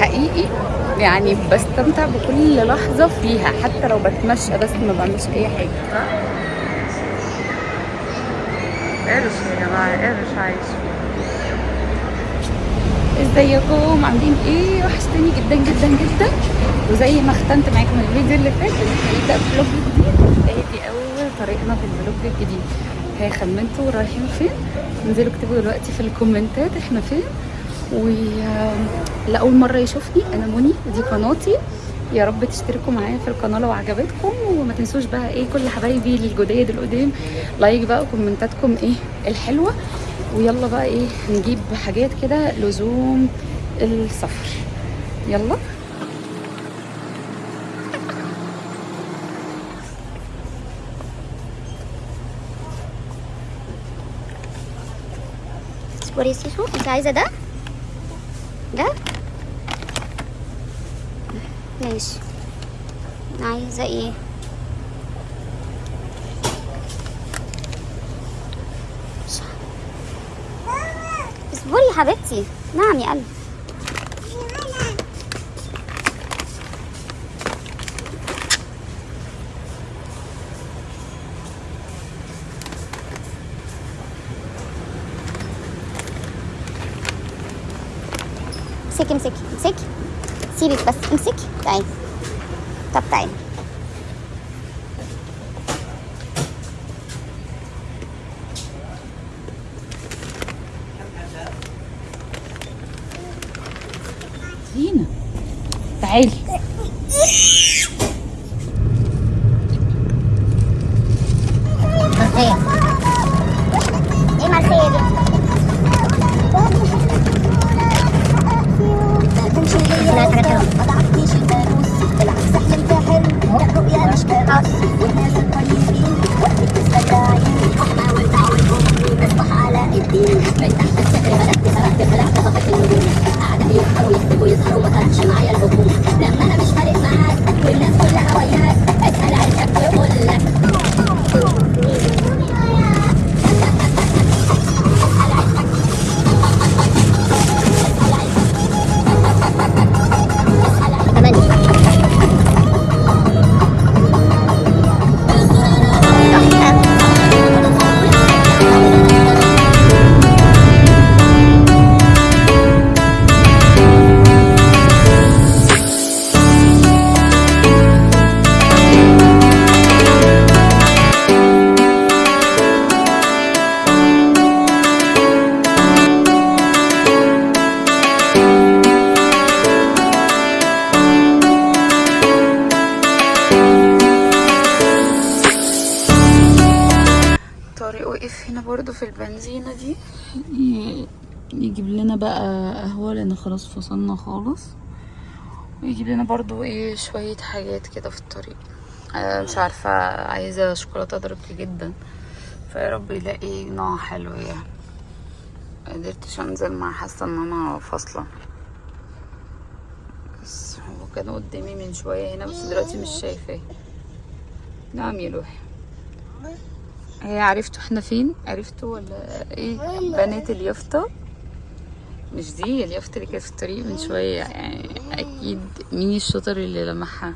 حقيقي يعني بستمتع بكل لحظة فيها حتى لو بتمشى بس ما بعملش أي حاجة. قرش يا جماعة قرش عايش. إزيكم؟ عاملين إيه؟ وحشتني جدا جدا جدا. وزي ما ختمت معاكم الفيديو اللي فات هنبدا فلوج جديد. دي أول طريقنا في الفلوج الجديد ها خمنتوا رايحين فين؟ انزلوا اكتبوا دلوقتي في الكومنتات إحنا فين. ولأول مرة يشوفني أنا مني ودي قناتي. يا رب تشتركوا معايا في القناة لو عجبتكم وما تنسوش بقى إيه كل حبايبي الجداد القدام لايك بقى وكومنتاتكم إيه الحلوة. ويلا بقى إيه نجيب حاجات كده لزوم السفر. يلا. اصبري يا سيسو انت عايزه ده ماشي. عايزة إيه؟ اصبري يا حبيبتي. نعم يا قلبي. امسكي امسكي امسكي. سيبك بس امسكي تعالي طب تعالي البنزينة دي؟ يجيب لنا بقى قهوة لأن خلاص فصلنا خالص. ويجيب لنا برضو إيه شوية حاجات كده في الطريق. آه مش عارفة عايزة شوكولاتة درك جدا. فيا رب يلاقي نوع حلو يعني. مقدرتش أنزل مع حاسة إن أنا فاصلة. بس هو كان قدامي من شوية هنا بس دلوقتي مش شايفاه. نعم يا لوحي هي عرفتوا إحنا فين؟ عرفتوا ولا إيه؟ بنات اليافطة. مش دي اليافطة اللي كانت في الطريق من شوية يعني أكيد مين الشاطر اللي لمحها؟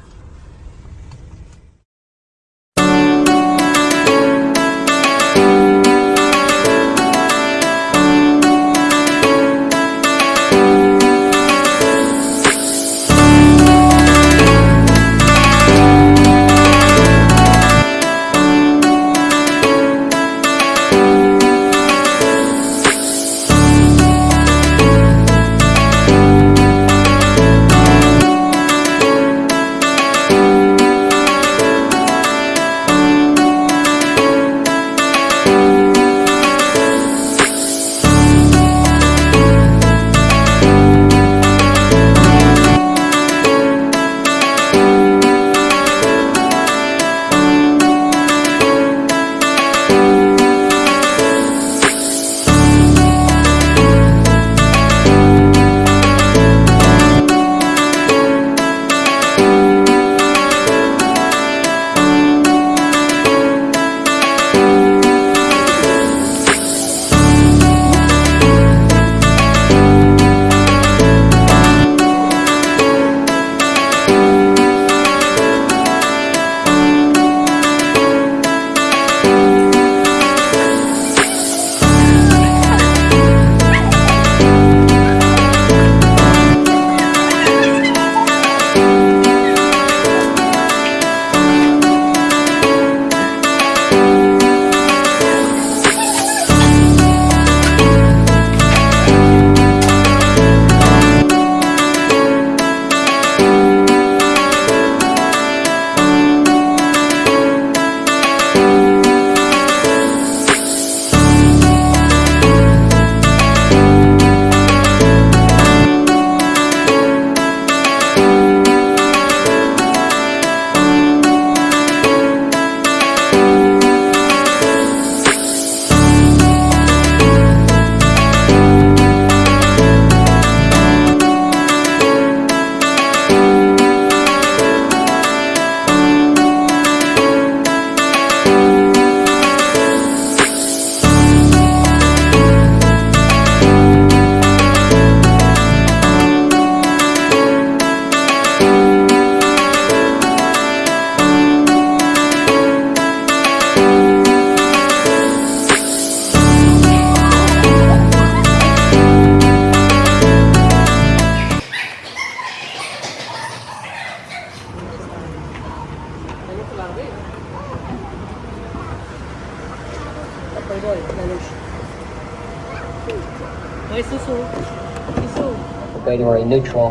Neutral.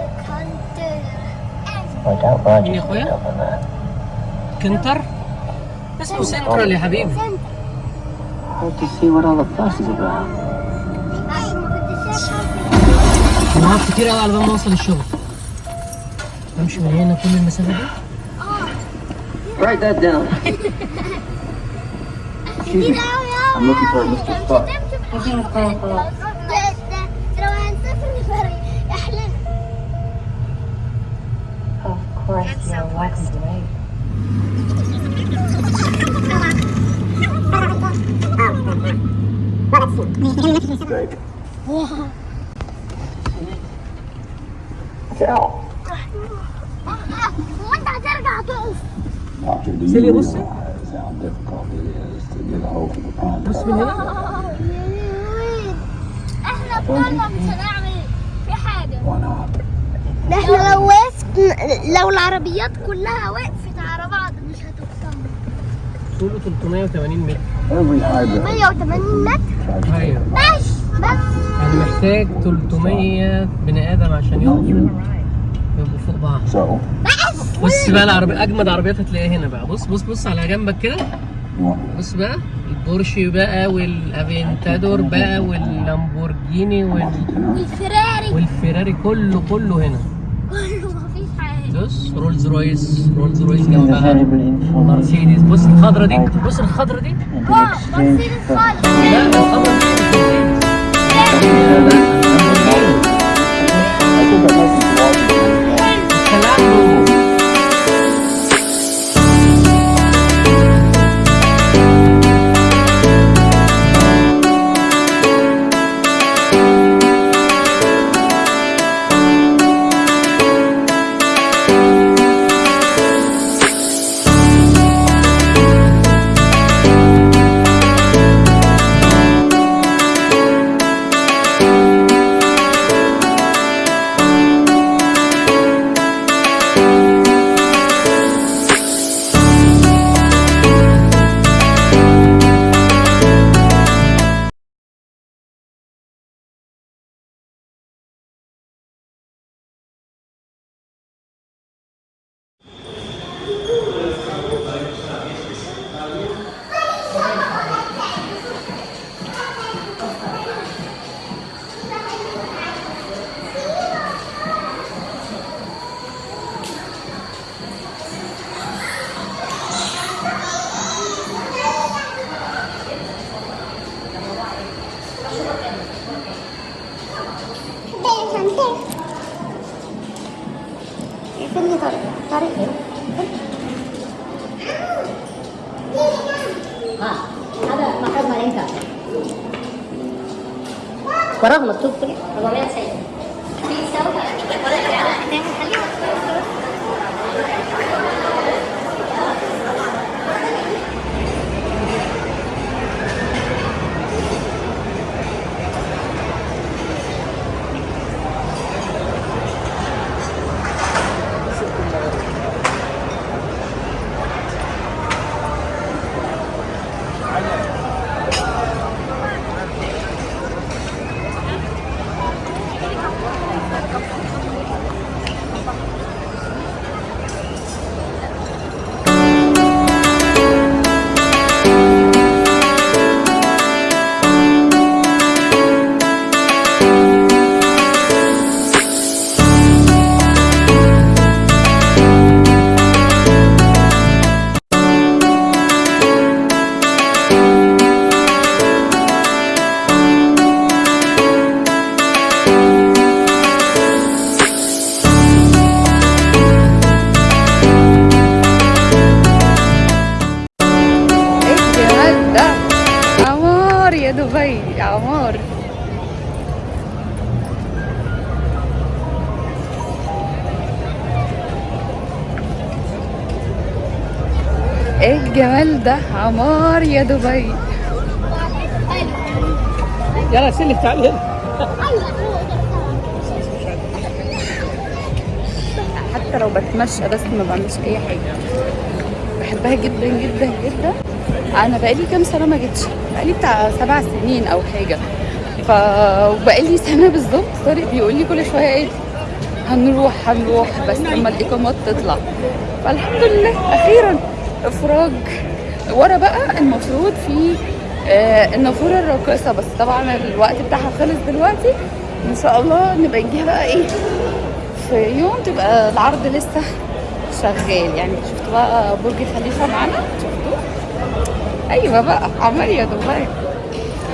I doubt Roger يا that. كنتر اسمه سنترال يا حبيبي Hope to see what all the fuss is about. ساعات كتير قوي على بال ما اوصل الشغل امشي من هنا كل المسافه دي Write that down. Excuse me. I'm looking for Mr. Spock. course, you're welcome to wait. Cal. وانت هترجع تقف Doctor, do Celia, you what's it? realize how difficult it is to get a hold of a prime بص من هنا احنا بطلنا مش هنعمل في حاجة Why not? احنا لو وقفت لو العربيات كلها وقفت على بعض مش هتوصل. طوله 380 متر. Every hybrid 180 متر؟ أيوه. ماشي بس. يعني محتاج 300 بني آدم عشان يقفوا يبقوا فوق بعض. So, بص بقى العربية أجمد عربيات هتلاقيها هنا بقى. بص بص بص على جنبك كده. بص بقى البورش بقى والأفنتادور بقى واللامبورجيني وال... والفراري. والفيراري كله كله هنا. بص رولز رويس رولز رويس جنبها مرسيدس بص الخضرة دي بص الخضرة دي wow مرسيدس خالص لا دبي. يلا سلك تعالى هنا حتى لو بتمشى بس ما بعملش أي حاجة. بحبها جدا جدا جدا. أنا بقالي كام سنة ما جيتش. بقالي بتاع سبع سنين أو حاجة. ف وبقالي سنة بالظبط. طارق بيقول لي كل شوية إيه هنروح هنروح. بس لما الاقامات تطلع. فالحمد لله أخيرا إفراج. ورا بقى المفروض في آه، النافورة الراقصة. بس طبعا الوقت بتاعها خلص دلوقتي. إن شاء الله نبقى نجيها بقى إيه في يوم تبقى العرض لسه شغال. يعني شفتوا بقى برج خليفة معانا؟ شفتوه أيوه بقى عمال يا دبي.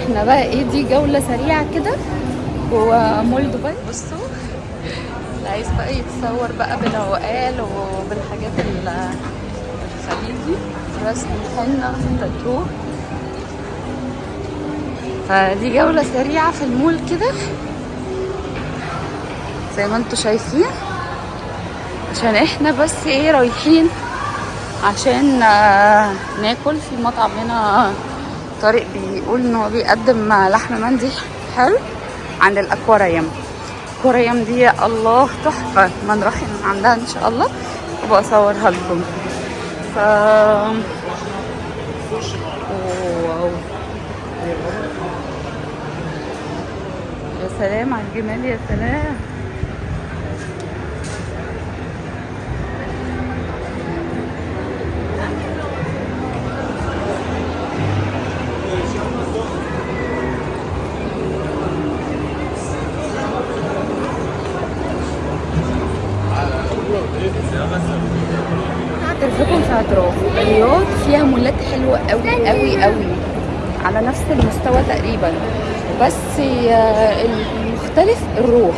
إحنا بقى إيه دي جولة سريعة كده جوه مول دبي. بصوا اللي عايز بقى يتصور بقى بالعقال وبالحاجات ال- الخليجي. رسم الحنة تاتو فدي جولة سريعة في المول كده. زي ما أنتوا شايفين. عشان إحنا بس إيه رايحين عشان آه، ناكل. في مطعم هنا طارق بيقول ان هو بيقدم لحم مندي حلو عند الأكواريوم. الاكواريوم دي الله تحفة. ما نروح عندها إن شاء الله. وابقى أصورها لكم. ف واو. يا سلام على الجمال يا سلام. اعترف لكم في اعتراف الرياض فيها مولات حلوة قوي قوي قوي على نفس المستوى تقريبا. بس آه، المختلف الروح.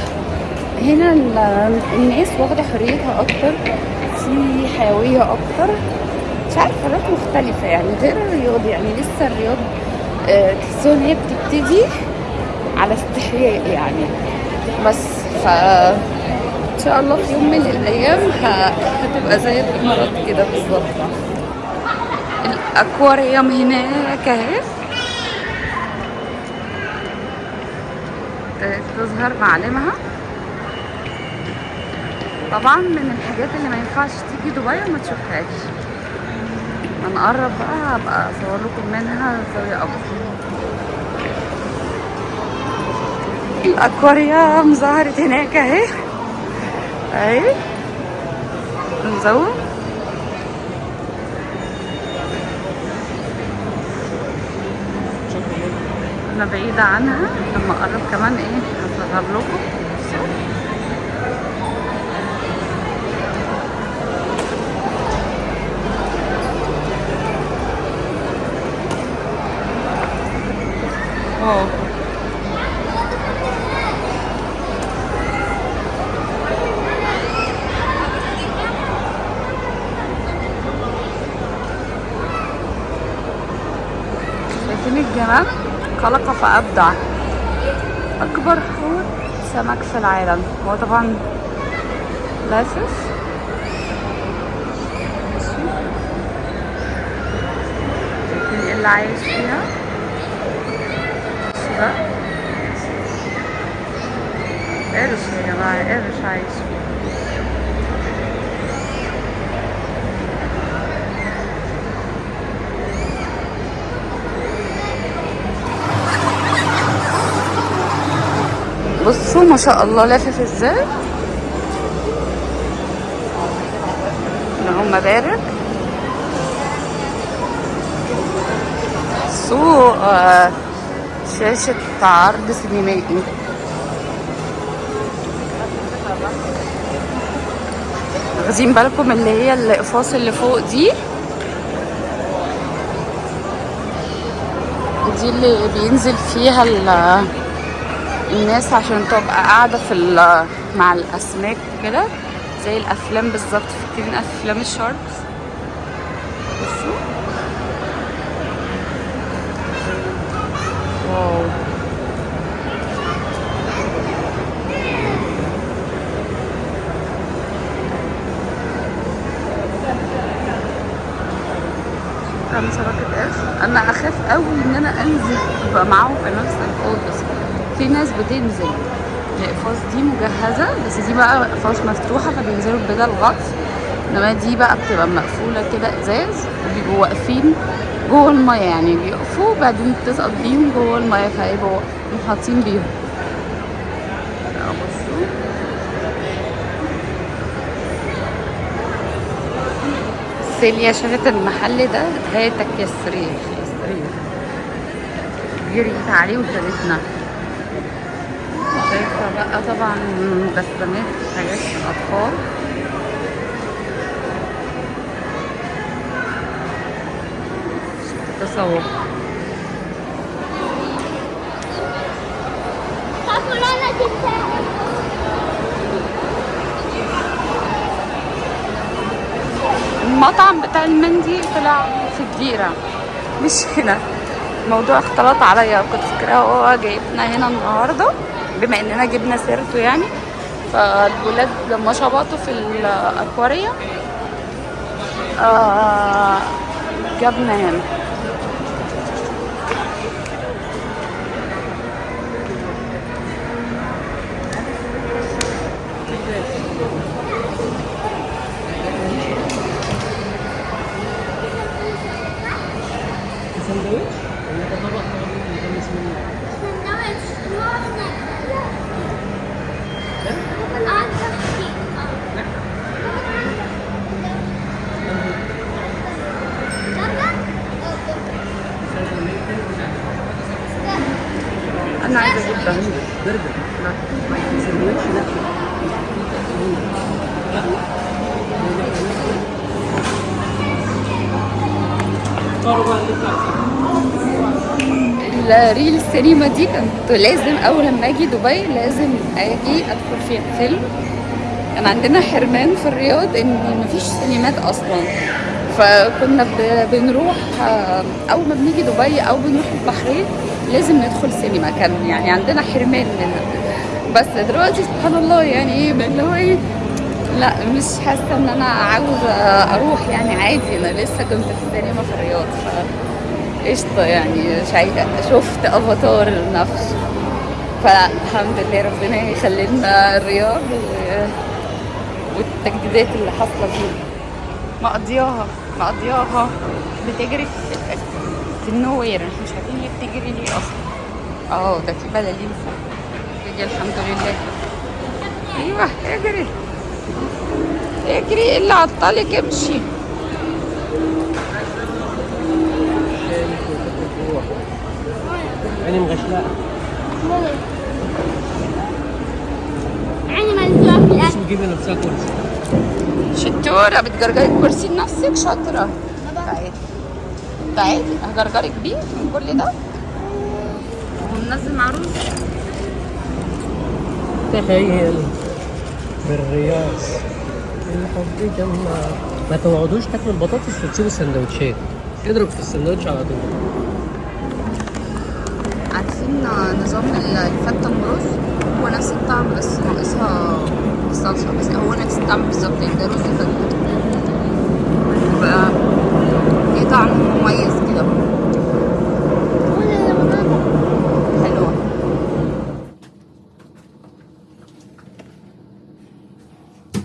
هنا ال- الناس واخدة حريتها أكتر في حيوية أكتر. مش عارفة حاجات مختلفة يعني. غير الرياض يعني لسه الرياض آه، تحسوا إن هي بتبتدي على استحياء يعني. بس ف شاء الله في يوم من الأيام هتبقى زي الإمارات كده بالظبط. الأكواريوم هناك أهي. ابتدت تظهر معالمها طبعا من الحاجات اللي ما ينفعش تيجي دبي وما تشوفهاش. هنقرب بقى هبقى أصور لكم منها زاوية افضل الأكواريوم ظهرت هناك أهي. اهي نزوم. أنا بعيدة عنها. لما أقرب كمان إيه؟ هصغر لكم واو شايفين الجمال خلق فأبدع. أكبر حوت سمك في العالم. هو طبعا شايفين إيه اللي عايش فيها؟ ده قرش يا جماعة؟ قرش عايش فيها؟ بصوا ما شاء الله لافف إزاي. اللهم بارك سوق آه، شاشة عرض سينمائي. واخدين بالكم اللي هي الإقفاص اللي فوق دي. دي اللي بينزل فيها الناس عشان تبقى قاعدة في مع الأسماك كده زي الأفلام بالظبط. فاكرين أفلام الشاركس؟ بصوا واو. أنا أخاف قوي إن أنا أنزل أبقى معاهم في نفس الحوض بس في ناس بتنزل الاقفاص دي مجهزة بس دي بقى اقفاص مفتوحة فبينزلوا بدل غطس. إنما دي بقى بتبقى مقفولة كده إزاز وبيبقوا واقفين جوه المية يعني بيقفوا وبعدين بتسقط بيهم جوه المية فهيبقوا محاطين بيهم. بصوا سيليا شافت المحل ده هاتك يا السرير السرير جريت عليه وشالتنا بقى طبعا بسمات حاجات أطفال. تسوق المطعم بتاع المندي طلع في الديرة مش هنا. الموضوع اختلط عليا. كنت فاكراه هو جايبنا هنا النهارده. بما إننا جبنا سيرته يعني فالولاد لما شبطوا في الاكواريا آه جابنا هنا سندوتش ولا ده طبق طبق مدمس منه أنا عايزه أجيب ده برجر سندوتش لا قرب بقى نطلع الريل السينما دي كنت لازم أول لما أجي دبي لازم أجي أدخل فيها فيلم. كان عندنا حرمان في الرياض إن مفيش سينمات أصلا. فكنا بنروح أول ما بنيجي دبي أو بنروح البحرين لازم ندخل سينما. كان يعني عندنا حرمان منها. بس دلوقتي سبحان الله يعني إيه اللي هو إيه لا مش حاسة إن أنا عاوزة أروح يعني عادي. أنا لسه كنت في السينما في الرياض ف قشطة يعني شايفة شفت أفاتار نفسه فالحمد لله ربنا يخلي لنا الرياض والتجديدات اللي حاصلة فيه. مقضياها مقضياها بتجري في, في النوير. إحنا مش عارفين هي بتجري ليه أصلا. آه ده في بلالين فوق. الحمد لله. أيوه اجري. اجري اللي عطلك امشي. عيني مغشلاء عيني ملزوقة في بس بجيب نفسها كرسي شطورة بتجرجري الكرسي لنفسك شاطرة. تعالي تعالي هجرجرك بيه من كل ده. وننزل مع رز تخيل بالرياض الحب جنة ما تقعدوش تاكلوا البطاطس وتسيبوا السندوتشات. اضرب في السندوتش على طول. عاملين نظام الفتة المرز هو نفس الطعم بس ناقصها الصلصة بس هو نفس الطعم بالظبط يعني ده رز فتة بقى ليه طعم مميز.